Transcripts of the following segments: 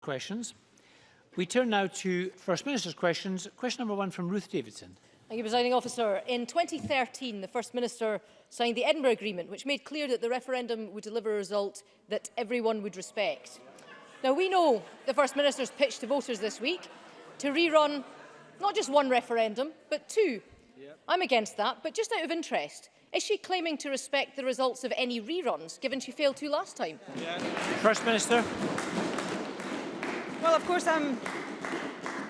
questions. We turn now to First Minister's questions. Question number one from Ruth Davidson. Thank you, Presiding Officer. In 2013, the First Minister signed the Edinburgh Agreement, which made clear that the referendum would deliver a result that everyone would respect. Now, we know the First Minister's pitch to voters this week to rerun not just one referendum, but two. Yep. I'm against that, but just out of interest, is she claiming to respect the results of any reruns, given she failed to last time? Yeah. First Minister. Well, of course, I'm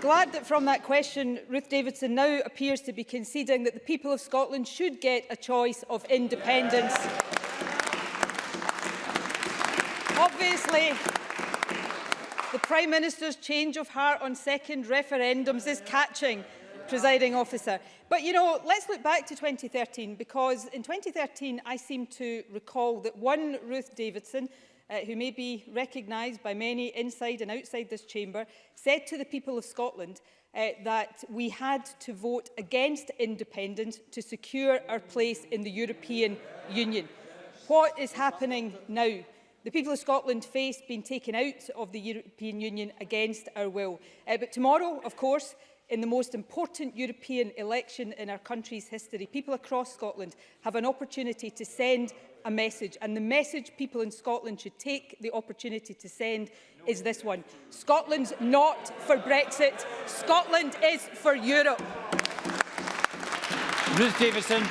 glad that from that question, Ruth Davidson now appears to be conceding that the people of Scotland should get a choice of independence. Yeah. Obviously, the Prime Minister's change of heart on second referendums is catching, presiding officer. But, you know, let's look back to 2013, because in 2013 I seem to recall that one Ruth Davidson uh, who may be recognised by many inside and outside this chamber, said to the people of Scotland uh, that we had to vote against independence to secure our place in the European Union. What is happening now? The people of Scotland face being taken out of the European Union against our will. Uh, but tomorrow, of course, in the most important European election in our country's history, people across Scotland have an opportunity to send a message. And the message people in Scotland should take the opportunity to send is this one. Scotland's not for Brexit. Scotland is for Europe. Ruth Davison.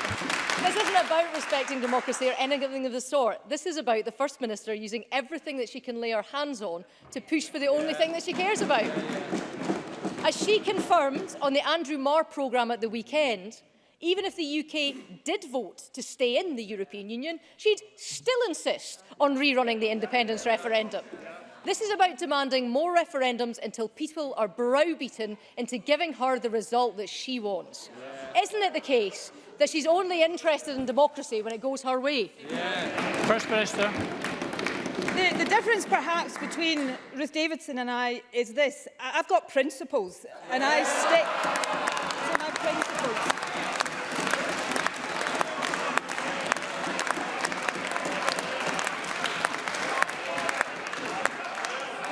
This isn't about respecting democracy or anything of the sort. This is about the First Minister using everything that she can lay her hands on to push for the only thing that she cares about. As she confirmed on the Andrew Marr programme at the weekend, even if the UK did vote to stay in the European Union, she'd still insist on rerunning the independence referendum. This is about demanding more referendums until people are browbeaten into giving her the result that she wants. Yeah. Isn't it the case that she's only interested in democracy when it goes her way? Yeah. First Minister the, the difference perhaps between Ruth Davidson and I is this. I've got principles and I stick to my principles.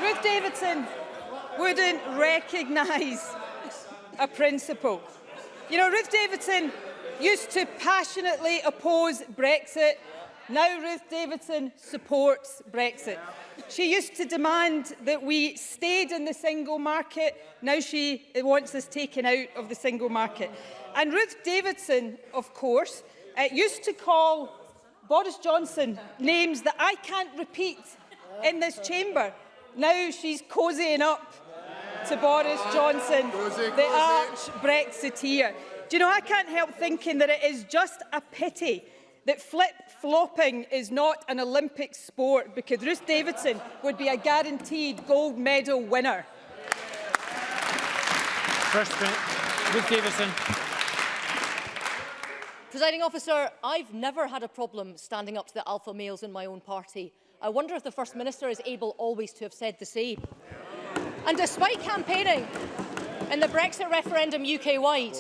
Ruth Davidson wouldn't recognise a principle. You know, Ruth Davidson used to passionately oppose Brexit Now Ruth Davidson supports Brexit. She used to demand that we stayed in the single market. Now she wants us taken out of the single market. And Ruth Davidson, of course, uh, used to call Boris Johnson names that I can't repeat in this chamber. Now she's cozying up to Boris Johnson, the arch Brexiteer. Do you know, I can't help thinking that it is just a pity that flip-flopping is not an Olympic sport because Ruth Davidson would be a guaranteed gold medal winner. First, Ruth Davidson. Presiding officer, I've never had a problem standing up to the alpha males in my own party. I wonder if the First Minister is able always to have said the same. And despite campaigning in the Brexit referendum UK-wide.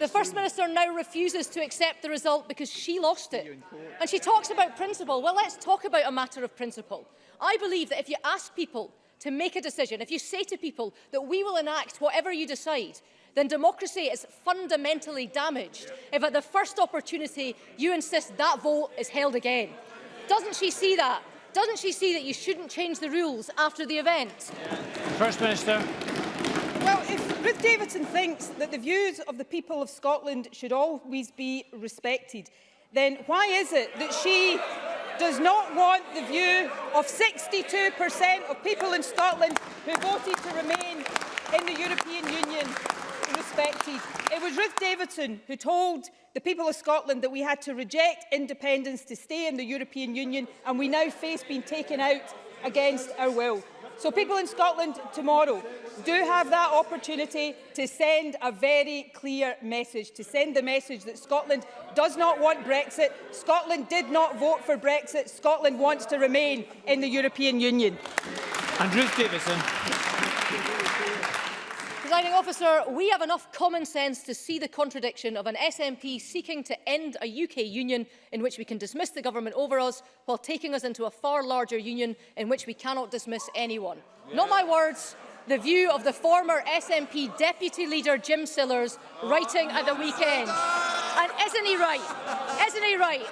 the First Minister now refuses to accept the result because she lost it. And she talks about principle. Well, let's talk about a matter of principle. I believe that if you ask people to make a decision, if you say to people that we will enact whatever you decide, then democracy is fundamentally damaged if at the first opportunity you insist that vote is held again. Doesn't she see that? Doesn't she see that you shouldn't change the rules after the event? First Minister. Well, if Ruth Davidson thinks that the views of the people of Scotland should always be respected, then why is it that she does not want the view of 62% of people in Scotland who voted to remain in the European Union respected? It was Ruth Davidson who told the people of Scotland that we had to reject independence to stay in the European Union and we now face being taken out against our will. So people in Scotland tomorrow do have that opportunity to send a very clear message, to send the message that Scotland does not want Brexit, Scotland did not vote for Brexit, Scotland wants to remain in the European Union. And Ruth Davidson. Presiding officer, we have enough common sense to see the contradiction of an SNP seeking to end a UK union in which we can dismiss the government over us while taking us into a far larger union in which we cannot dismiss anyone. Yeah. Not my words, the view of the former SNP deputy leader Jim Sillars writing at the weekend. And isn't he right? Isn't he right?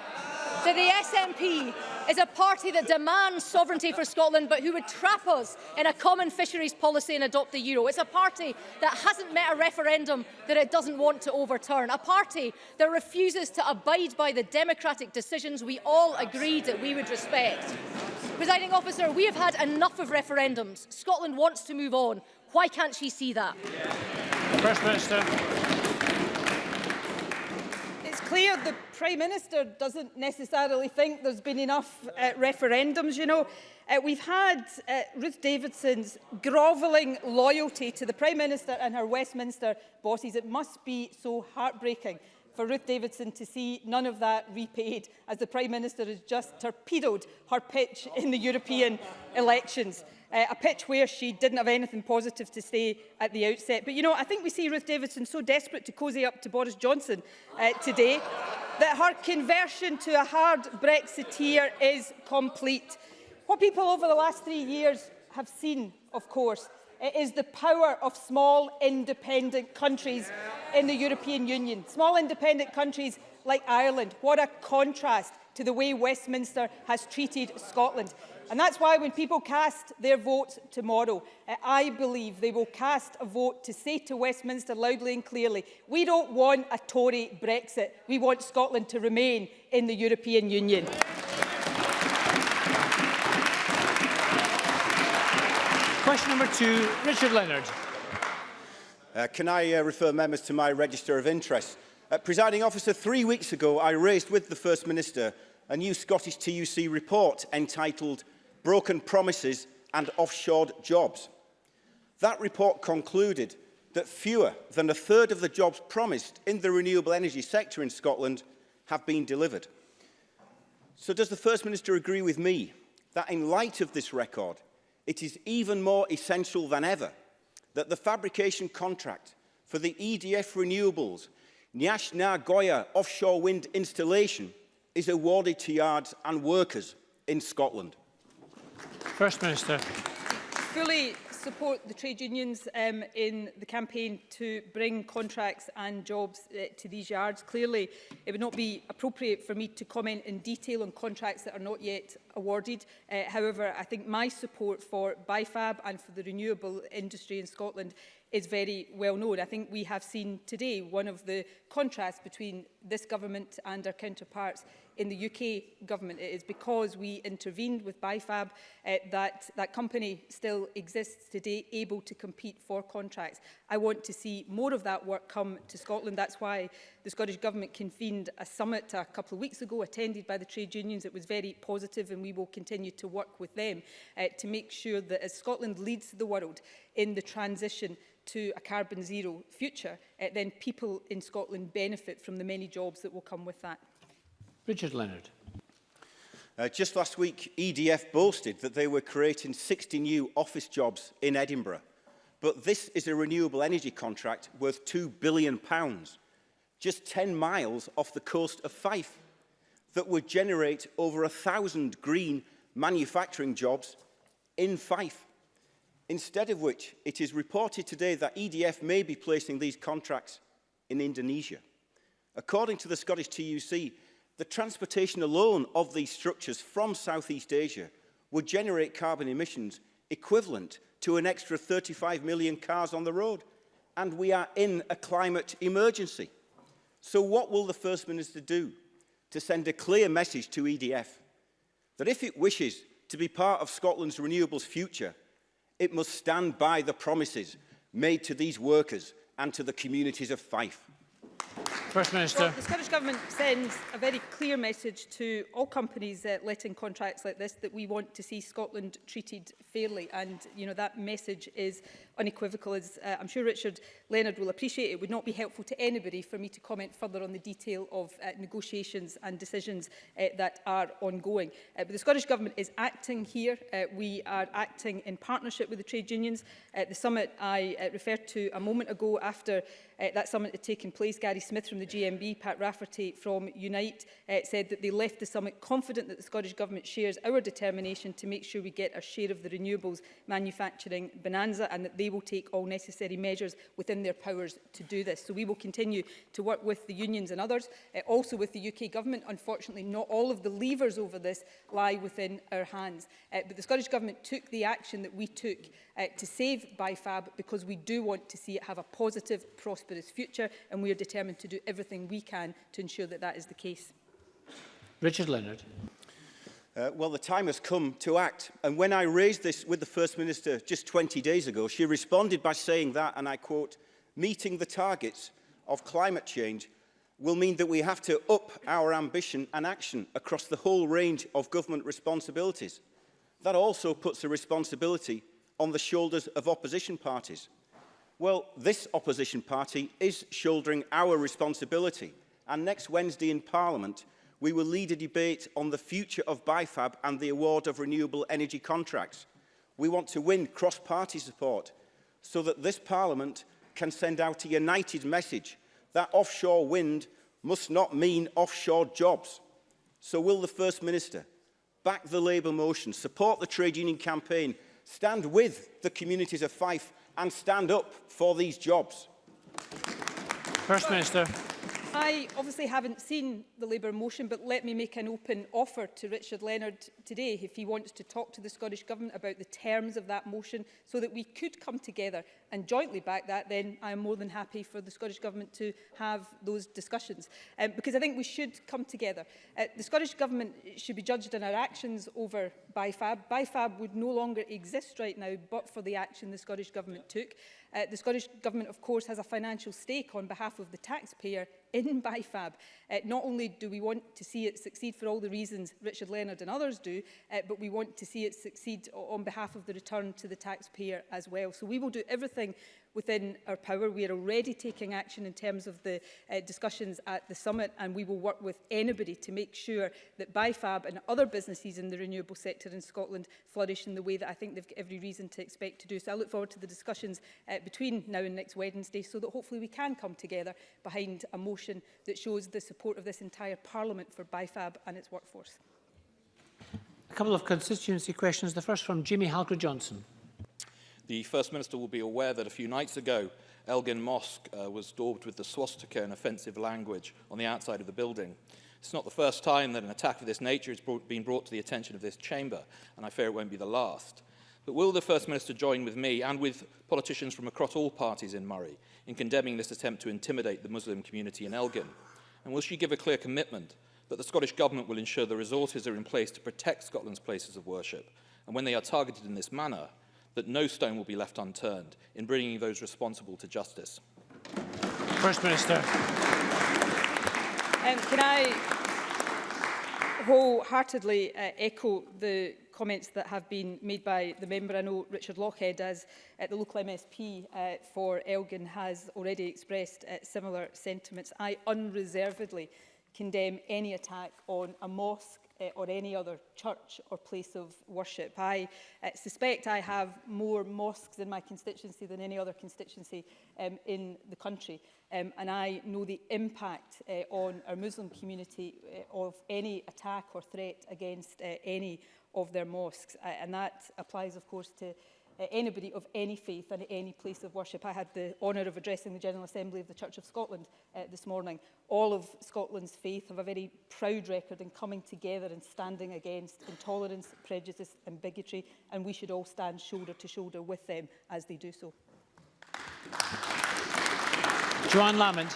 that the SNP is a party that demands sovereignty for Scotland but who would trap us in a common fisheries policy and adopt the euro. It's a party that hasn't met a referendum that it doesn't want to overturn. A party that refuses to abide by the democratic decisions we all agreed that we would respect. Presiding officer, we have had enough of referendums. Scotland wants to move on. Why can't she see that? First Minister clear the Prime Minister doesn't necessarily think there's been enough uh, referendums, you know. Uh, we've had uh, Ruth Davidson's grovelling loyalty to the Prime Minister and her Westminster bosses. It must be so heartbreaking for Ruth Davidson to see none of that repaid as the Prime Minister has just torpedoed her pitch in the European elections uh, a pitch where she didn't have anything positive to say at the outset. But, you know, I think we see Ruth Davidson so desperate to cosy up to Boris Johnson uh, today that her conversion to a hard Brexiteer is complete. What people over the last three years have seen, of course, It uh, is the power of small independent countries in the European Union. Small independent countries like Ireland. What a contrast to the way Westminster has treated Scotland. And that's why when people cast their vote tomorrow, uh, I believe they will cast a vote to say to Westminster loudly and clearly, we don't want a Tory Brexit. We want Scotland to remain in the European Union. Question number two, Richard Leonard. Uh, can I uh, refer members to my register of interest? Uh, presiding officer, three weeks ago I raised with the First Minister a new Scottish TUC report entitled broken promises and offshored jobs. That report concluded that fewer than a third of the jobs promised in the renewable energy sector in Scotland have been delivered. So does the First Minister agree with me that in light of this record, it is even more essential than ever that the fabrication contract for the EDF Renewables Nyash Na Goya offshore wind installation is awarded to yards and workers in Scotland. First Minister. Fully support the trade unions um, in the campaign to bring contracts and jobs uh, to these yards. Clearly, it would not be appropriate for me to comment in detail on contracts that are not yet awarded. Uh, however, I think my support for BIFAB and for the renewable industry in Scotland is very well known. I think we have seen today one of the contrasts between this government and our counterparts in the UK government. It is because we intervened with BIFAB uh, that that company still exists today, able to compete for contracts. I want to see more of that work come to Scotland. That's why the Scottish Government convened a summit a couple of weeks ago, attended by the trade unions. It was very positive and we will continue to work with them uh, to make sure that as Scotland leads the world in the transition to a carbon zero future, uh, then people in Scotland benefit from the many jobs that will come with that. Richard Leonard. Uh, just last week, EDF boasted that they were creating 60 new office jobs in Edinburgh. But this is a renewable energy contract worth £2 billion, pounds, just 10 miles off the coast of Fife, that would generate over 1,000 green manufacturing jobs in Fife. Instead of which, it is reported today that EDF may be placing these contracts in Indonesia. According to the Scottish TUC, The transportation alone of these structures from Southeast Asia would generate carbon emissions equivalent to an extra 35 million cars on the road. And we are in a climate emergency. So what will the First Minister do to send a clear message to EDF that if it wishes to be part of Scotland's renewables future, it must stand by the promises made to these workers and to the communities of Fife. First Minister. Well, the Scottish Government sends a very clear message to all companies that uh, let in contracts like this that we want to see Scotland treated fairly and you know that message is unequivocal as uh, I'm sure Richard Leonard will appreciate. It would not be helpful to anybody for me to comment further on the detail of uh, negotiations and decisions uh, that are ongoing. Uh, but the Scottish Government is acting here. Uh, we are acting in partnership with the trade unions. At uh, the summit I uh, referred to a moment ago after uh, that summit had taken place, Gary Smith from the GMB, Pat Rafferty from Unite, uh, said that they left the summit confident that the Scottish Government shares our determination to make sure we get a share of the renewables manufacturing bonanza and that they will take all necessary measures within their powers to do this. So we will continue to work with the unions and others, uh, also with the UK Government. Unfortunately, not all of the levers over this lie within our hands. Uh, but the Scottish Government took the action that we took uh, to save BIFAB because we do want to see it have a positive, prosperous future and we are determined to do everything we can to ensure that that is the case. Richard Leonard. Uh, well, the time has come to act. And when I raised this with the First Minister just 20 days ago, she responded by saying that, and I quote, meeting the targets of climate change will mean that we have to up our ambition and action across the whole range of government responsibilities. That also puts the responsibility on the shoulders of opposition parties. Well, this opposition party is shouldering our responsibility. And next Wednesday in Parliament, we will lead a debate on the future of BIFAB and the award of renewable energy contracts. We want to win cross-party support so that this Parliament can send out a united message that offshore wind must not mean offshore jobs. So will the First Minister back the Labour motion, support the trade union campaign, stand with the communities of Fife and stand up for these jobs? First Minister. I obviously haven't seen the Labour motion, but let me make an open offer to Richard Leonard today if he wants to talk to the Scottish Government about the terms of that motion so that we could come together and jointly back that, then I am more than happy for the Scottish Government to have those discussions. Um, because I think we should come together. Uh, the Scottish Government should be judged on our actions over BIFAB. BIFAB would no longer exist right now but for the action the Scottish Government yeah. took. Uh, the Scottish Government, of course, has a financial stake on behalf of the taxpayer in BIFAB. Uh, not only do we want to see it succeed for all the reasons Richard Leonard and others do, uh, but we want to see it succeed on behalf of the return to the taxpayer as well. So we will do everything within our power. We are already taking action in terms of the uh, discussions at the summit and we will work with anybody to make sure that BIFAB and other businesses in the renewable sector in Scotland flourish in the way that I think they've got every reason to expect to do. So I look forward to the discussions uh, between now and next Wednesday so that hopefully we can come together behind a motion that shows the support of this entire Parliament for BIFAB and its workforce. A couple of constituency questions. The first from Jimmy Halker-Johnson. The First Minister will be aware that a few nights ago, Elgin Mosque uh, was daubed with the swastika and offensive language on the outside of the building. It's not the first time that an attack of this nature has brought, been brought to the attention of this chamber, and I fear it won't be the last. But will the First Minister join with me and with politicians from across all parties in Murray in condemning this attempt to intimidate the Muslim community in Elgin? And will she give a clear commitment that the Scottish Government will ensure the resources are in place to protect Scotland's places of worship, and when they are targeted in this manner, that no stone will be left unturned in bringing those responsible to justice. First Minister. Um, can I wholeheartedly uh, echo the comments that have been made by the member. I know Richard Lockhead, as uh, the local MSP uh, for Elgin, has already expressed uh, similar sentiments. I unreservedly condemn any attack on a mosque uh, or any other church or place of worship. I uh, suspect I have more mosques in my constituency than any other constituency um, in the country. Um, and I know the impact uh, on our Muslim community uh, of any attack or threat against uh, any of their mosques. Uh, and that applies, of course, to uh, anybody of any faith and any place of worship. I had the honour of addressing the General Assembly of the Church of Scotland uh, this morning. All of Scotland's faith have a very proud record in coming together and standing against intolerance, prejudice and bigotry, and we should all stand shoulder to shoulder with them as they do so. Joanne Lamond.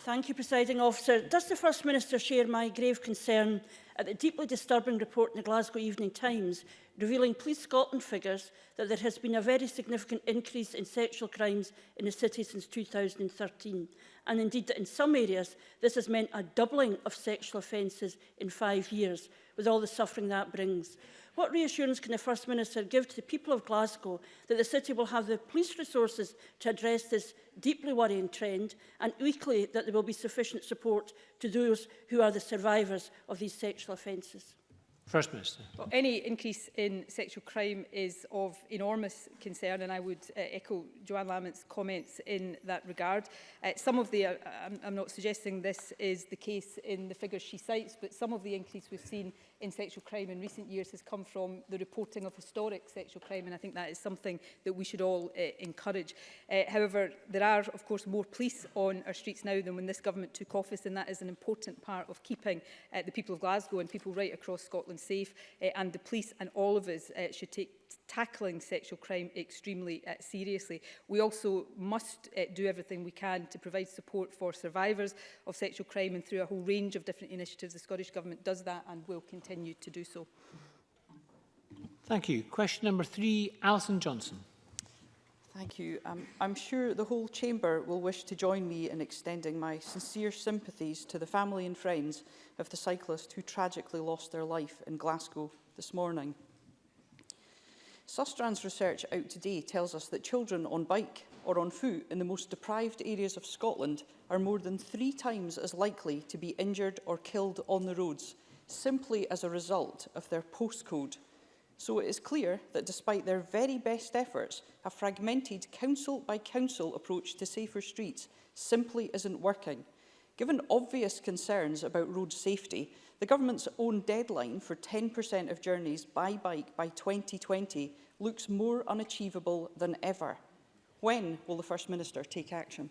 Thank you, Presiding Officer. Does the First Minister share my grave concern at the deeply disturbing report in the Glasgow Evening Times revealing Police Scotland figures that there has been a very significant increase in sexual crimes in the city since 2013, and indeed that in some areas this has meant a doubling of sexual offences in five years, with all the suffering that brings. What reassurance can the First Minister give to the people of Glasgow that the city will have the police resources to address this deeply worrying trend and equally that there will be sufficient support to those who are the survivors of these sexual offences? First Minister. Well, any increase in sexual crime is of enormous concern and I would uh, echo Joanne Lamont's comments in that regard. Uh, some of the, uh, I'm, I'm not suggesting this is the case in the figures she cites, but some of the increase we've seen in sexual crime in recent years has come from the reporting of historic sexual crime and I think that is something that we should all uh, encourage. Uh, however, there are of course more police on our streets now than when this government took office and that is an important part of keeping uh, the people of Glasgow and people right across Scotland safe uh, and the police and all of us uh, should take tackling sexual crime extremely uh, seriously. We also must uh, do everything we can to provide support for survivors of sexual crime and through a whole range of different initiatives. The Scottish Government does that and will continue to do so. Thank you. Question number three, Alison Johnson. Thank you. Um, I'm sure the whole chamber will wish to join me in extending my sincere sympathies to the family and friends of the cyclist who tragically lost their life in Glasgow this morning. Sustrans research out today tells us that children on bike or on foot in the most deprived areas of Scotland are more than three times as likely to be injured or killed on the roads simply as a result of their postcode. So it is clear that despite their very best efforts, a fragmented council-by-council -council approach to safer streets simply isn't working. Given obvious concerns about road safety, The government's own deadline for 10% of journeys by bike by 2020 looks more unachievable than ever. When will the First Minister take action?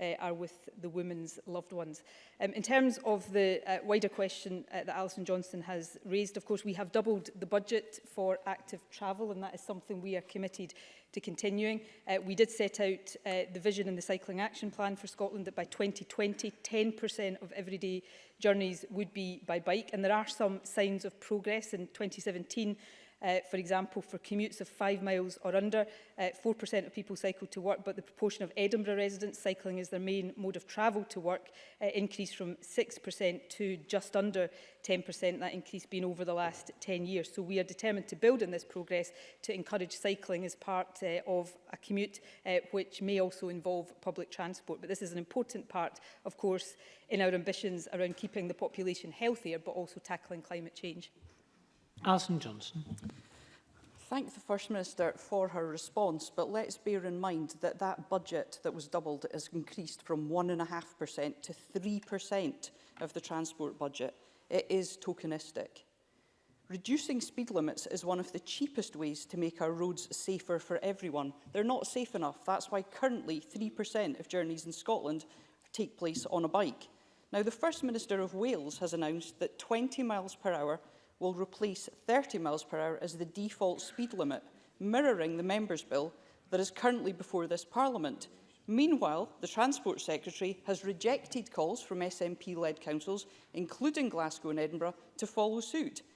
uh, are with the women's loved ones. Um, in terms of the uh, wider question uh, that Alison Johnston has raised, of course, we have doubled the budget for active travel, and that is something we are committed to continuing. Uh, we did set out uh, the vision in the Cycling Action Plan for Scotland that by 2020, 10% of everyday journeys would be by bike, and there are some signs of progress in 2017 Uh, for example, for commutes of five miles or under, 4% uh, of people cycle to work, but the proportion of Edinburgh residents cycling as their main mode of travel to work uh, increased from 6% to just under 10%, that increase being over the last 10 years. So we are determined to build on this progress to encourage cycling as part uh, of a commute, uh, which may also involve public transport. But this is an important part, of course, in our ambitions around keeping the population healthier, but also tackling climate change. Alison Johnson. Thank the First Minister for her response, but let's bear in mind that that budget that was doubled has increased from 1.5% to 3% of the transport budget. It is tokenistic. Reducing speed limits is one of the cheapest ways to make our roads safer for everyone. They're not safe enough. That's why currently 3% of journeys in Scotland take place on a bike. Now, the First Minister of Wales has announced that 20 miles per hour will replace 30 miles per hour as the default speed limit, mirroring the Members' Bill that is currently before this Parliament. Meanwhile, the Transport Secretary has rejected calls from SNP-led councils, including Glasgow and Edinburgh, to follow suit.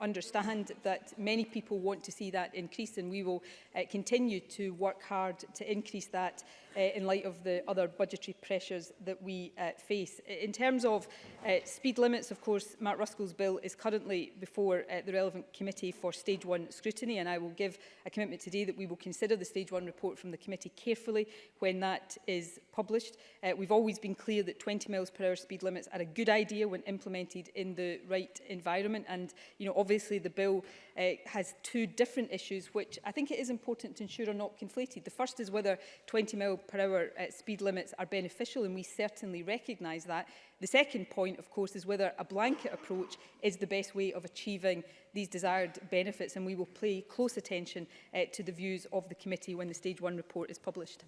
understand that many people want to see that increase, and we will uh, continue to work hard to increase that uh, in light of the other budgetary pressures that we uh, face. In terms of uh, speed limits, of course, Matt Ruskell's bill is currently before uh, the relevant committee for stage one scrutiny, and I will give a commitment today that we will consider the stage one report from the committee carefully when that that is published. Uh, we've always been clear that 20 miles per hour speed limits are a good idea when implemented in the right environment. And, you know, obviously the bill uh, has two different issues, which I think it is important to ensure are not conflated. The first is whether 20 mile per hour uh, speed limits are beneficial, and we certainly recognise that. The second point, of course, is whether a blanket approach is the best way of achieving these desired benefits, and we will pay close attention uh, to the views of the committee when the Stage 1 report is published.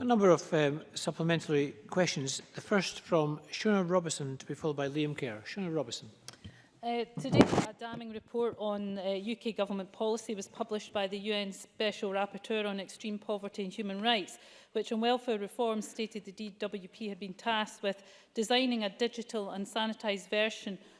A number of um, supplementary questions. The first from Shona Robertson to be followed by Liam Kerr. Shona Robertson. Uh, today, a damning report on uh, UK government policy was published by the UN Special Rapporteur on Extreme Poverty and Human Rights, which on welfare reform stated the DWP had been tasked with designing a digital and sanitised version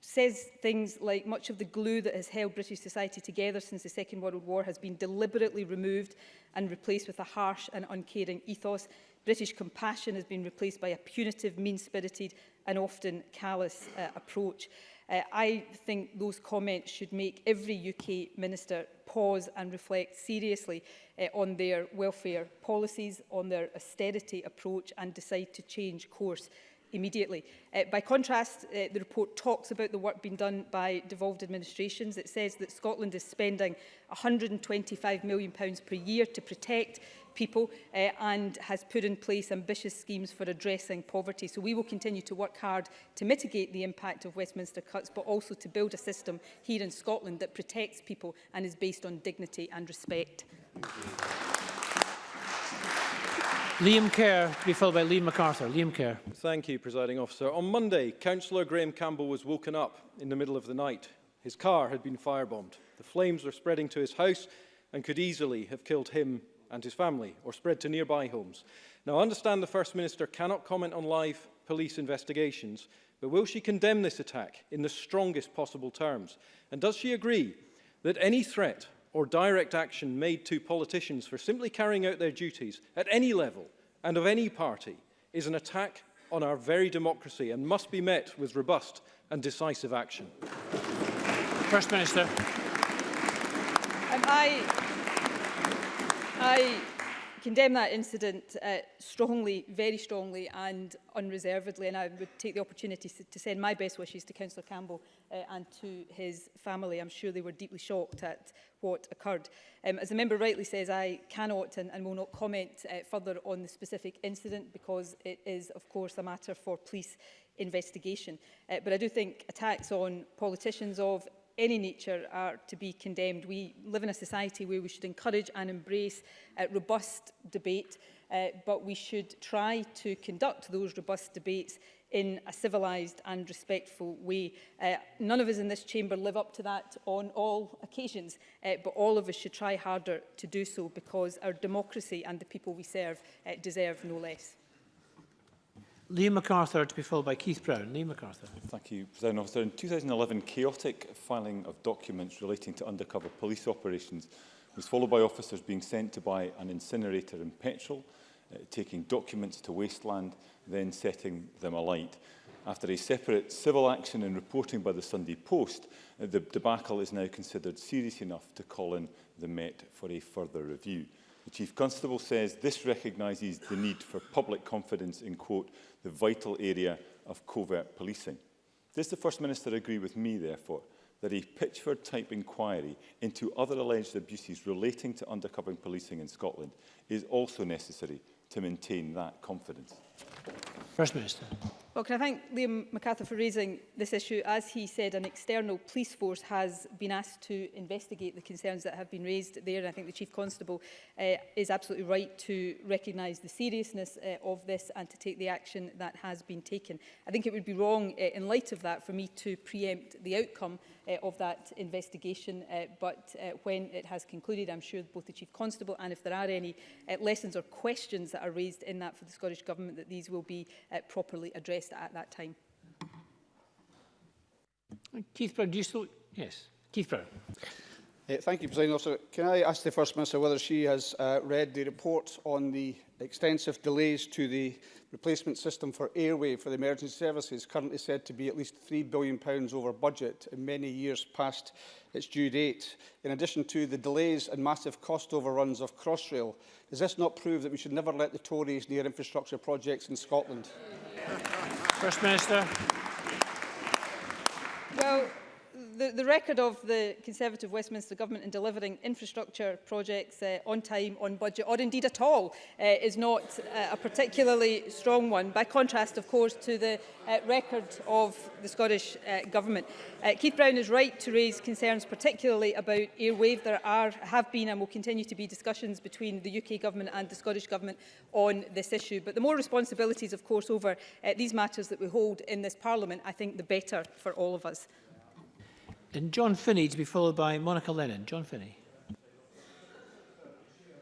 says things like much of the glue that has held British society together since the Second World War has been deliberately removed and replaced with a harsh and uncaring ethos British compassion has been replaced by a punitive, mean-spirited and often callous uh, approach. Uh, I think those comments should make every UK minister pause and reflect seriously uh, on their welfare policies, on their austerity approach and decide to change course immediately. Uh, by contrast, uh, the report talks about the work being done by devolved administrations. It says that Scotland is spending £125 million per year to protect people uh, and has put in place ambitious schemes for addressing poverty. So we will continue to work hard to mitigate the impact of Westminster cuts, but also to build a system here in Scotland that protects people and is based on dignity and respect. Liam Kerr, to be followed by Liam MacArthur. Liam Kerr. Thank you, presiding officer. On Monday, Councillor Graham Campbell was woken up in the middle of the night. His car had been firebombed. The flames were spreading to his house and could easily have killed him and his family, or spread to nearby homes. Now, I understand the First Minister cannot comment on live police investigations, but will she condemn this attack in the strongest possible terms? And does she agree that any threat or direct action made to politicians for simply carrying out their duties at any level and of any party is an attack on our very democracy and must be met with robust and decisive action? First Minister. Um, I I condemn that incident uh, strongly, very strongly and unreservedly and I would take the opportunity to send my best wishes to Councillor Campbell uh, and to his family. I'm sure they were deeply shocked at what occurred. Um, as the member rightly says, I cannot and, and will not comment uh, further on the specific incident because it is, of course, a matter for police investigation. Uh, but I do think attacks on politicians of any nature are to be condemned. We live in a society where we should encourage and embrace uh, robust debate, uh, but we should try to conduct those robust debates in a civilised and respectful way. Uh, none of us in this chamber live up to that on all occasions, uh, but all of us should try harder to do so because our democracy and the people we serve uh, deserve no less. Liam MacArthur to be followed by Keith Brown. Liam MacArthur. Thank you, President Officer. In 2011, chaotic filing of documents relating to undercover police operations was followed by officers being sent to buy an incinerator in petrol, uh, taking documents to wasteland, then setting them alight. After a separate civil action and reporting by the Sunday Post, uh, the debacle is now considered serious enough to call in the Met for a further review. The Chief Constable says this recognises the need for public confidence in, quote, the vital area of covert policing. Does the First Minister agree with me, therefore, that a Pitchford-type inquiry into other alleged abuses relating to undercover policing in Scotland is also necessary to maintain that confidence? First Minister. Well, can I thank Liam MacArthur for raising this issue? As he said, an external police force has been asked to investigate the concerns that have been raised there. And I think the Chief Constable uh, is absolutely right to recognise the seriousness uh, of this and to take the action that has been taken. I think it would be wrong, uh, in light of that, for me to preempt the outcome uh, of that investigation. Uh, but uh, when it has concluded, I'm sure both the Chief Constable and if there are any uh, lessons or questions that are raised in that for the Scottish Government, that these will be uh, properly addressed at that time. Keith Brown, do you still... Yes. Keith Brown. Uh, thank you, President Officer. Can I ask the First Minister whether she has uh, read the report on the extensive delays to the replacement system for airway for the emergency services, currently said to be at least £3 billion over budget and many years past its due date, in addition to the delays and massive cost overruns of Crossrail? Does this not prove that we should never let the Tories near infrastructure projects in Scotland? First Minister. Well, the, the record of the Conservative Westminster Government in delivering infrastructure projects uh, on time, on budget, or indeed at all, uh, is not uh, a particularly strong one, by contrast, of course, to the uh, record of the Scottish uh, Government. Uh, Keith Brown is right to raise concerns particularly about airwave. There are, have been and will continue to be discussions between the UK Government and the Scottish Government on this issue. But the more responsibilities, of course, over uh, these matters that we hold in this Parliament, I think the better for all of us. And John Finney to be followed by Monica Lennon. John Finney.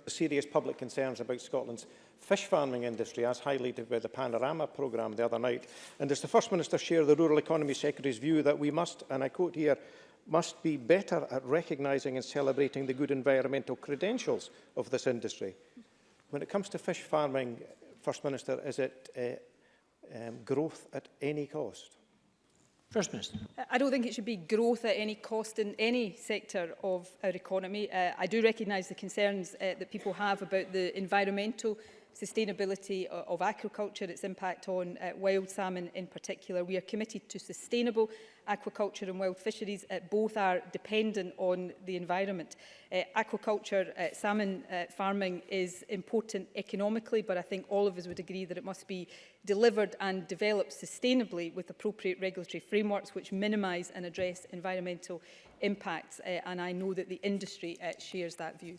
Serious public concerns about Scotland's fish farming industry, as highlighted by the Panorama programme the other night. And does the First Minister share the Rural Economy Secretary's view that we must, and I quote here, must be better at recognising and celebrating the good environmental credentials of this industry? When it comes to fish farming, First Minister, is it uh, um, growth at any cost? First Minister. I don't think it should be growth at any cost in any sector of our economy. Uh, I do recognise the concerns uh, that people have about the environmental sustainability of aquaculture, its impact on uh, wild salmon in particular. We are committed to sustainable aquaculture and wild fisheries. Uh, both are dependent on the environment. Uh, aquaculture, uh, salmon uh, farming is important economically, but I think all of us would agree that it must be delivered and developed sustainably with appropriate regulatory frameworks which minimise and address environmental impacts. Uh, and I know that the industry uh, shares that view.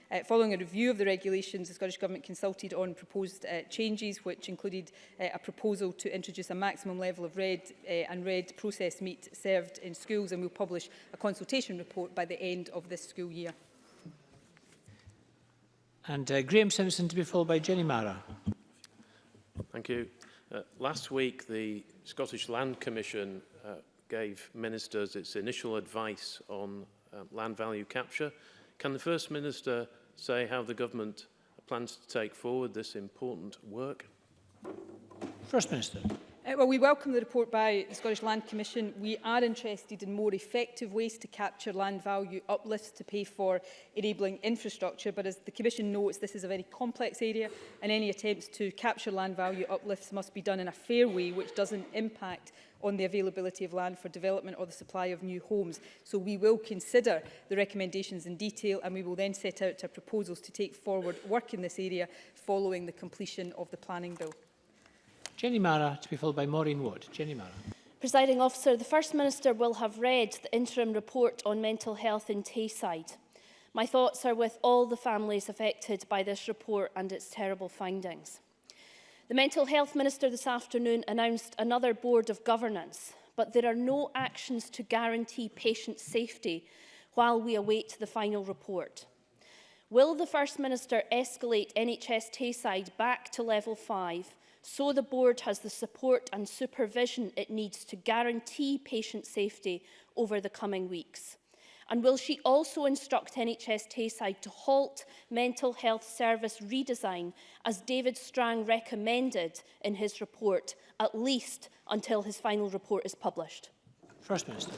Uh, following a review of the regulations, the Scottish Government consulted on proposed uh, changes, which included uh, a proposal to introduce a maximum level of red uh, and red processed meat served in schools, and we'll publish a consultation report by the end of this school year. And uh, Graham Simpson to be followed by Jenny Mara. Thank you. Uh, last week, the Scottish Land Commission uh, gave ministers its initial advice on um, land value capture. Can the First Minister say how the government plans to take forward this important work? First Minister. Uh, well, we welcome the report by the Scottish Land Commission. We are interested in more effective ways to capture land value uplifts to pay for enabling infrastructure, but as the Commission notes, this is a very complex area and any attempts to capture land value uplifts must be done in a fair way which doesn't impact on the availability of land for development or the supply of new homes. So we will consider the recommendations in detail and we will then set out our proposals to take forward work in this area following the completion of the planning bill. Jenny Mara to be followed by Maureen Wood. Jenny Mara. Presiding officer, the First Minister will have read the interim report on mental health in Tayside. My thoughts are with all the families affected by this report and its terrible findings. The Mental Health Minister this afternoon announced another Board of Governance, but there are no actions to guarantee patient safety while we await the final report. Will the First Minister escalate NHS Tayside back to level 5 so the board has the support and supervision it needs to guarantee patient safety over the coming weeks? And will she also instruct NHS Tayside to halt mental health service redesign, as David Strang recommended in his report, at least until his final report is published? First Minister.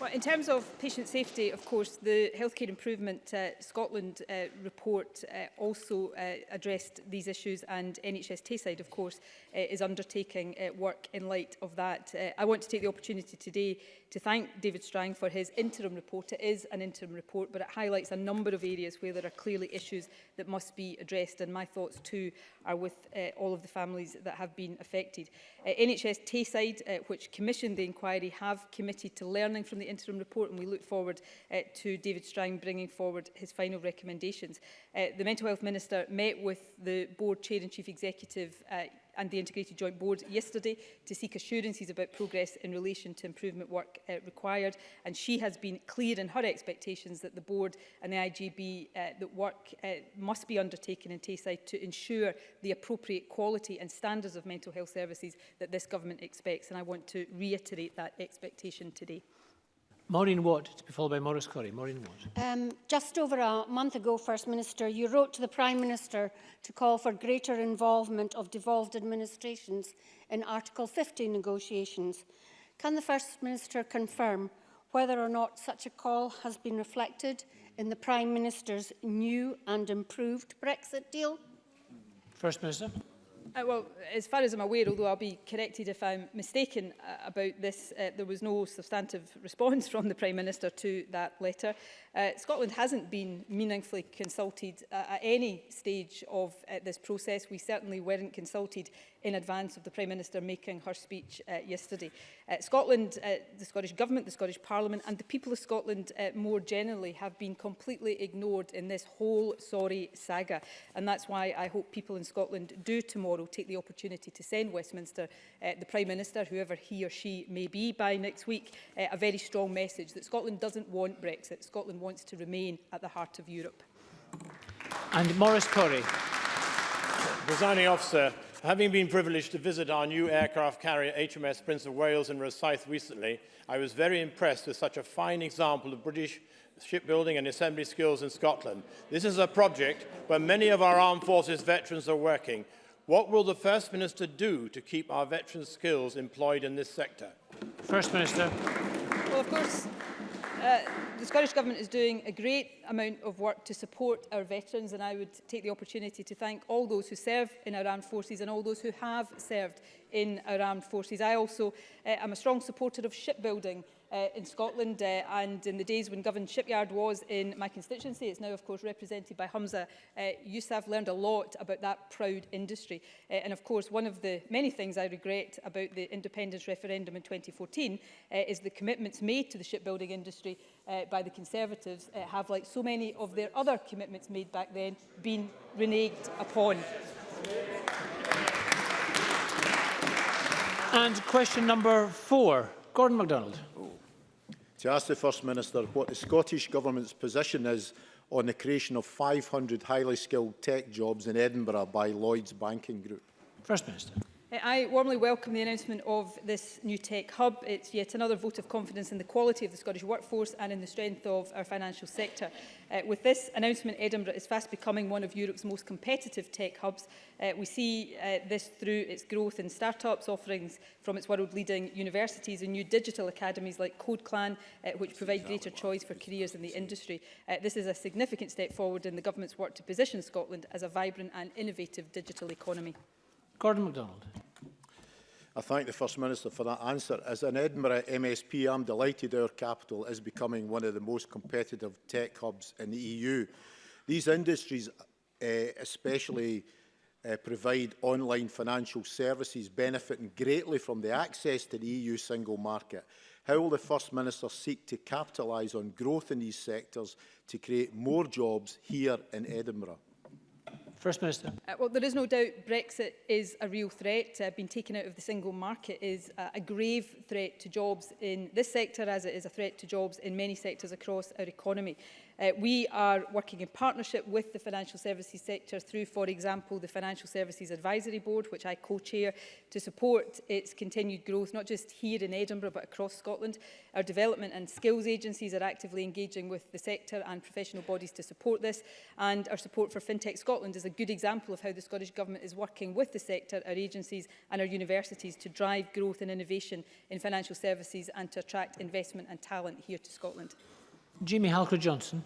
Well, in terms of patient safety, of course, the Healthcare Improvement uh, Scotland uh, report uh, also uh, addressed these issues and NHS Tayside, of course, uh, is undertaking uh, work in light of that. Uh, I want to take the opportunity today to thank David Strang for his interim report. It is an interim report, but it highlights a number of areas where there are clearly issues that must be addressed. And my thoughts too are with uh, all of the families that have been affected. Uh, NHS Tayside, uh, which commissioned the inquiry, have committed to learning from the interim report, and we look forward uh, to David Strang bringing forward his final recommendations. Uh, the Mental Health Minister met with the Board Chair and Chief Executive uh, and the Integrated Joint Board yesterday to seek assurances about progress in relation to improvement work uh, required. And she has been clear in her expectations that the Board and the IGB uh, that work uh, must be undertaken in Tayside to ensure the appropriate quality and standards of mental health services that this government expects. And I want to reiterate that expectation today. Maureen Watt, to be followed by Morris Corrie. Maureen Watt. Um, just over a month ago, First Minister, you wrote to the Prime Minister to call for greater involvement of devolved administrations in Article 50 negotiations. Can the First Minister confirm whether or not such a call has been reflected in the Prime Minister's new and improved Brexit deal? First Minister. Uh, well, as far as I'm aware, although I'll be corrected if I'm mistaken uh, about this, uh, there was no substantive response from the Prime Minister to that letter. Uh, Scotland hasn't been meaningfully consulted uh, at any stage of uh, this process. We certainly weren't consulted in advance of the Prime Minister making her speech uh, yesterday. Uh, Scotland, uh, the Scottish Government, the Scottish Parliament and the people of Scotland uh, more generally have been completely ignored in this whole sorry saga. And that's why I hope people in Scotland do tomorrow take the opportunity to send Westminster, uh, the Prime Minister, whoever he or she may be by next week, uh, a very strong message that Scotland doesn't want Brexit. Scotland wants wants to remain at the heart of Europe. And Morris Corey. designing officer, having been privileged to visit our new aircraft carrier HMS Prince of Wales in Rosyth recently, I was very impressed with such a fine example of British shipbuilding and assembly skills in Scotland. This is a project where many of our armed forces veterans are working. What will the First Minister do to keep our veterans' skills employed in this sector? First Minister. Well, of course, Uh, the Scottish Government is doing a great amount of work to support our veterans and I would take the opportunity to thank all those who serve in our armed forces and all those who have served in our armed forces. I also uh, am a strong supporter of shipbuilding uh, in Scotland uh, and in the days when governed Shipyard was in my constituency. It's now, of course, represented by Humza uh, Yousaf. Learned a lot about that proud industry. Uh, and, of course, one of the many things I regret about the independence referendum in 2014 uh, is the commitments made to the shipbuilding industry uh, by the Conservatives uh, have, like so many of their other commitments made back then, been reneged upon. And question number four, Gordon MacDonald to ask the First Minister what the Scottish Government's position is on the creation of 500 highly skilled tech jobs in Edinburgh by Lloyds Banking Group. First Minister. Eh, I warmly welcome the announcement of this new tech hub. It's yet another vote of confidence in the quality of the Scottish workforce and in the strength of our financial sector. Uh, with this announcement, Edinburgh is fast becoming one of Europe's most competitive tech hubs. Uh, we see uh, this through its growth in startups, offerings from its world-leading universities and new digital academies like CodeClan, uh, which provide greater choice for careers in the industry. Uh, this is a significant step forward in the government's work to position Scotland as a vibrant and innovative digital economy. Gordon MacDonald. I thank the First Minister for that answer. As an Edinburgh MSP, I'm delighted our capital is becoming one of the most competitive tech hubs in the EU. These industries uh, especially uh, provide online financial services benefiting greatly from the access to the EU single market. How will the First Minister seek to capitalise on growth in these sectors to create more jobs here in Edinburgh? First Minister. Uh, well, there is no doubt Brexit is a real threat. Uh, being taken out of the single market is uh, a grave threat to jobs in this sector, as it is a threat to jobs in many sectors across our economy. Uh, we are working in partnership with the financial services sector through, for example, the Financial Services Advisory Board, which I co-chair, to support its continued growth, not just here in Edinburgh, but across Scotland. Our development and skills agencies are actively engaging with the sector and professional bodies to support this. And our support for FinTech Scotland is a good example of how the Scottish Government is working with the sector, our agencies and our universities to drive growth and innovation in financial services and to attract investment and talent here to Scotland. Jimmy Halker-Johnson.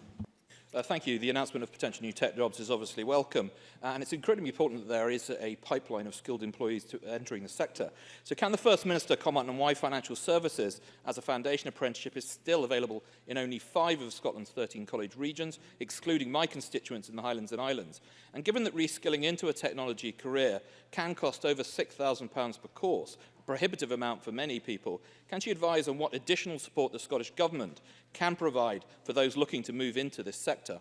Uh, thank you. The announcement of potential new tech jobs is obviously welcome. Uh, and it's incredibly important that there is a pipeline of skilled employees to entering the sector. So can the First Minister comment on why financial services as a foundation apprenticeship is still available in only five of Scotland's 13 college regions, excluding my constituents in the Highlands and Islands? And given that reskilling into a technology career can cost over £6,000 per course, prohibitive amount for many people, can she advise on what additional support the Scottish Government can provide for those looking to move into this sector?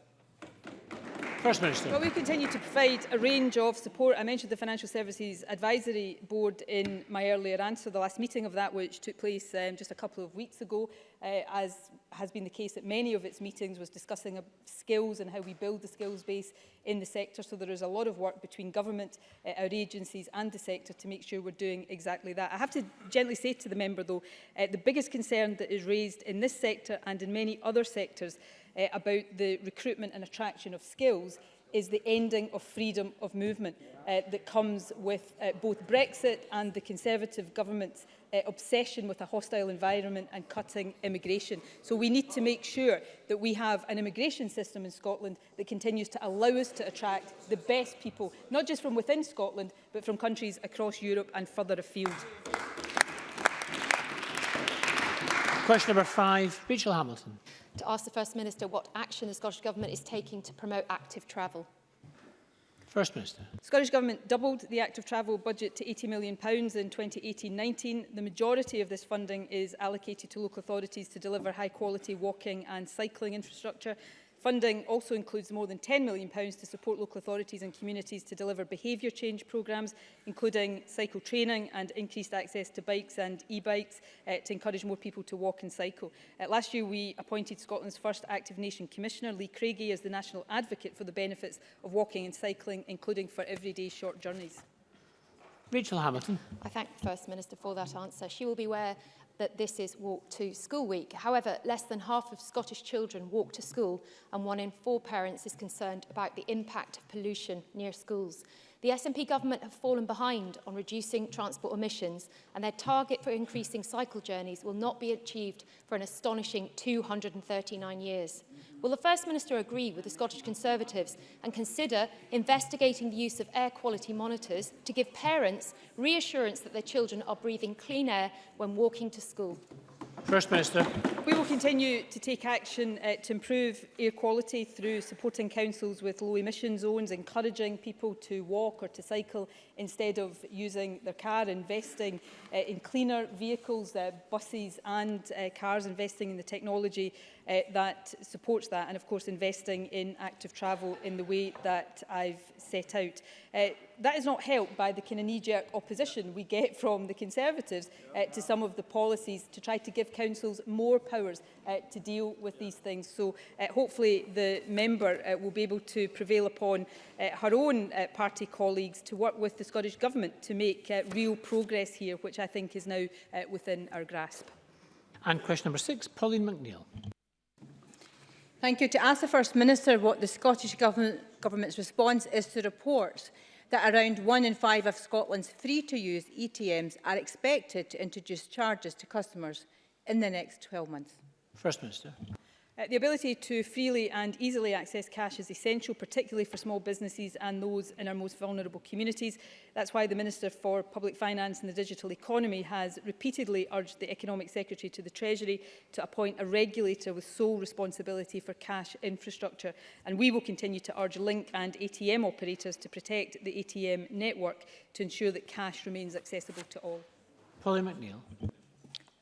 First Minister. Well, we continue to provide a range of support. I mentioned the Financial Services Advisory Board in my earlier answer, the last meeting of that, which took place um, just a couple of weeks ago, uh, as has been the case at many of its meetings, was discussing uh, skills and how we build the skills base in the sector. So there is a lot of work between government, uh, our agencies and the sector to make sure we're doing exactly that. I have to gently say to the member, though, uh, the biggest concern that is raised in this sector and in many other sectors uh, about the recruitment and attraction of skills is the ending of freedom of movement uh, that comes with uh, both Brexit and the Conservative government's uh, obsession with a hostile environment and cutting immigration. So we need to make sure that we have an immigration system in Scotland that continues to allow us to attract the best people, not just from within Scotland, but from countries across Europe and further afield. Question number five, Rachel Hamilton to ask the First Minister what action the Scottish Government is taking to promote active travel. First Minister. The Scottish Government doubled the active travel budget to £80 million in 2018-19. The majority of this funding is allocated to local authorities to deliver high-quality walking and cycling infrastructure Funding also includes more than £10 million to support local authorities and communities to deliver behaviour change programmes, including cycle training and increased access to bikes and e-bikes uh, to encourage more people to walk and cycle. Uh, last year, we appointed Scotland's first Active Nation Commissioner, Lee Craigie, as the National Advocate for the benefits of walking and cycling, including for everyday short journeys. Rachel Hamilton. I thank the First Minister for that answer. She will be aware that this is Walk to School Week. However, less than half of Scottish children walk to school and one in four parents is concerned about the impact of pollution near schools. The SNP government have fallen behind on reducing transport emissions and their target for increasing cycle journeys will not be achieved for an astonishing 239 years. Will the First Minister agree with the Scottish Conservatives and consider investigating the use of air quality monitors to give parents reassurance that their children are breathing clean air when walking to school? First Minister. We will continue to take action uh, to improve air quality through supporting councils with low emission zones, encouraging people to walk or to cycle instead of using their car, investing uh, in cleaner vehicles, uh, buses and uh, cars, investing in the technology uh, that supports that, and of course investing in active travel in the way that I've set out. Uh, that is not helped by the kind of knee-jerk opposition we get from the Conservatives uh, to some of the policies to try to give councils more powers uh, to deal with these things. So uh, hopefully the member uh, will be able to prevail upon uh, her own uh, party colleagues to work with the Scottish Government to make uh, real progress here, which I think is now uh, within our grasp. And question number six, Pauline McNeill. Thank you. To ask the First Minister what the Scottish Government, Government's response is to reports that around one in five of Scotland's free-to-use ETMs are expected to introduce charges to customers in the next 12 months. First Minister. Uh, the ability to freely and easily access cash is essential, particularly for small businesses and those in our most vulnerable communities. That's why the Minister for Public Finance and the Digital Economy has repeatedly urged the Economic Secretary to the Treasury to appoint a regulator with sole responsibility for cash infrastructure. And we will continue to urge Link and ATM operators to protect the ATM network to ensure that cash remains accessible to all. Polly McNeill.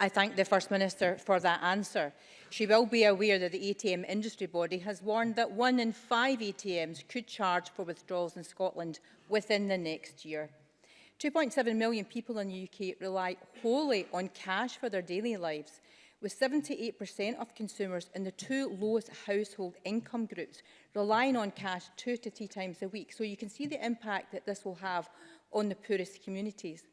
I thank the First Minister for that answer. She will be aware that the ATM industry body has warned that one in five ATMs could charge for withdrawals in Scotland within the next year. 2.7 million people in the UK rely wholly on cash for their daily lives, with 78% of consumers in the two lowest household income groups relying on cash two to three times a week. So you can see the impact that this will have on the poorest communities.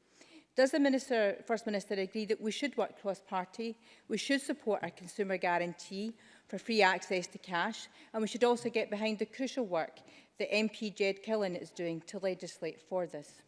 Does the Minister, First Minister agree that we should work cross-party, we should support our consumer guarantee for free access to cash, and we should also get behind the crucial work that MP Jed Killen is doing to legislate for this?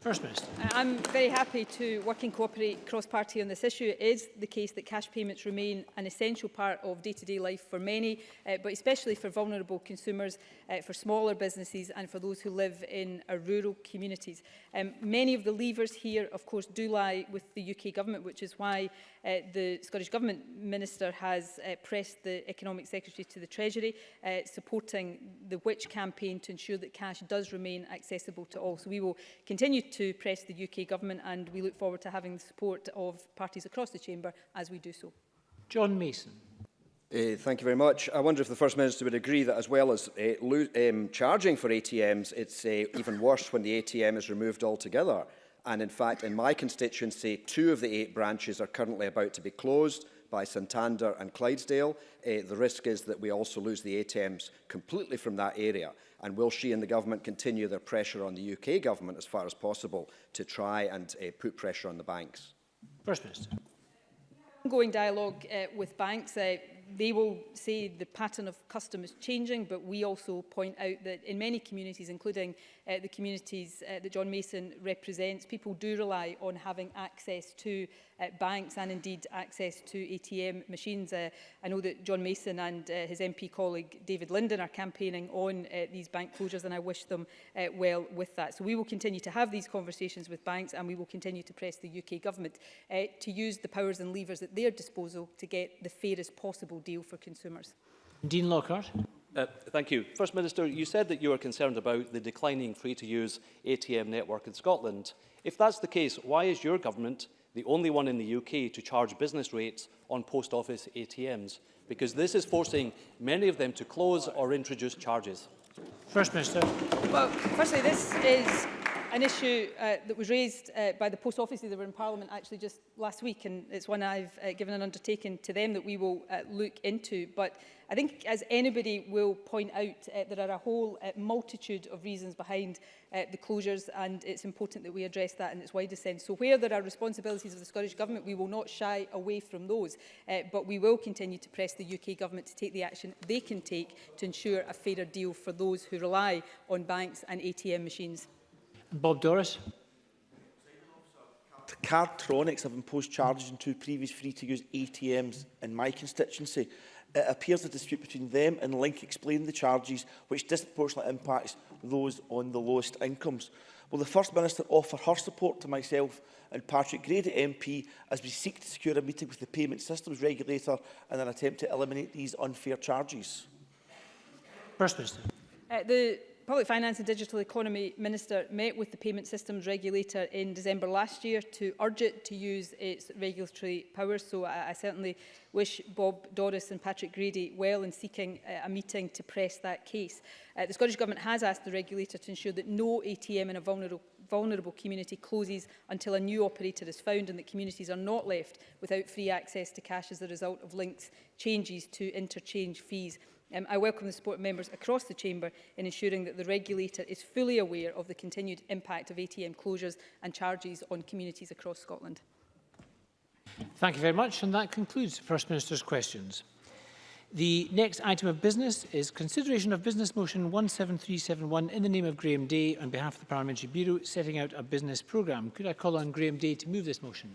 First Minister. Uh, I'm very happy to work and cooperate cross-party on this issue. It is the case that cash payments remain an essential part of day-to-day -day life for many, uh, but especially for vulnerable consumers, uh, for smaller businesses and for those who live in rural communities. Um, many of the levers here, of course, do lie with the UK Government, which is why uh, the Scottish Government Minister has uh, pressed the Economic Secretary to the Treasury, uh, supporting the Which campaign to ensure that cash does remain accessible to all. So we will continue to press the UK Government and we look forward to having the support of parties across the Chamber as we do so. John Mason. Uh, thank you very much. I wonder if the First Minister would agree that as well as uh, um, charging for ATMs, it's uh, even worse when the ATM is removed altogether. And in fact, in my constituency, two of the eight branches are currently about to be closed by Santander and Clydesdale, uh, the risk is that we also lose the ATMs completely from that area. And will she and the government continue their pressure on the UK government as far as possible to try and uh, put pressure on the banks? First Minister. Ongoing dialogue uh, with banks. Uh, they will say the pattern of custom is changing, but we also point out that in many communities, including uh, the communities uh, that John Mason represents, people do rely on having access to banks and indeed access to ATM machines. Uh, I know that John Mason and uh, his MP colleague David Linden are campaigning on uh, these bank closures and I wish them well with that. So we will continue to have these conversations with banks and we will continue to press the UK government to use the powers and levers at their disposal to get the fairest possible deal for consumers. Dean Lockhart. Uh, thank you. First Minister, you said that you are concerned about the declining free-to-use ATM network in Scotland. If that's the case, why is your government the only one in the UK to charge business rates on post office ATMs, because this is forcing many of them to close or introduce charges. First Minister. Well, firstly, this is an issue uh, that was raised uh, by the post offices that were in Parliament actually just last week and it's one I've uh, given an undertaking to them that we will uh, look into but I think as anybody will point out uh, there are a whole uh, multitude of reasons behind uh, the closures and it's important that we address that in its widest sense so where there are responsibilities of the Scottish Government we will not shy away from those uh, but we will continue to press the UK Government to take the action they can take to ensure a fairer deal for those who rely on banks and ATM machines. Bob Doris. Cardtronics have imposed charges on two previous free-to-use ATMs in my constituency. It appears the dispute between them and Link explained the charges, which disproportionately impacts those on the lowest incomes. Will the First Minister offer her support to myself and Patrick Grady MP as we seek to secure a meeting with the Payment Systems Regulator in an attempt to eliminate these unfair charges? First Minister. Uh, the Public Finance and Digital Economy Minister met with the payment systems regulator in December last year to urge it to use its regulatory powers. So I, I certainly wish Bob Doris and Patrick Grady well in seeking uh, a meeting to press that case. Uh, the Scottish Government has asked the regulator to ensure that no ATM in a vulnerable vulnerable community closes until a new operator is found and that communities are not left without free access to cash as a result of links changes to interchange fees Um, I welcome the support of members across the Chamber in ensuring that the regulator is fully aware of the continued impact of ATM closures and charges on communities across Scotland. Thank you very much, and that concludes First Minister's questions. The next item of business is consideration of Business Motion 17371 in the name of Graham Day on behalf of the Parliamentary Bureau setting out a business programme. Could I call on Graham Day to move this motion?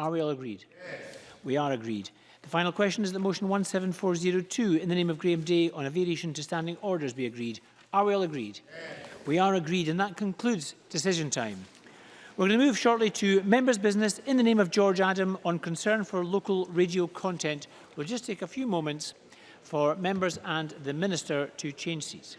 Are we all agreed? Yes. We are agreed. The final question is that motion 17402 in the name of Graham Day on a variation to standing orders be agreed. Are we all agreed? Yes. We are agreed and that concludes decision time. We're going to move shortly to members' business in the name of George Adam on concern for local radio content. We'll just take a few moments for members and the Minister to change seats.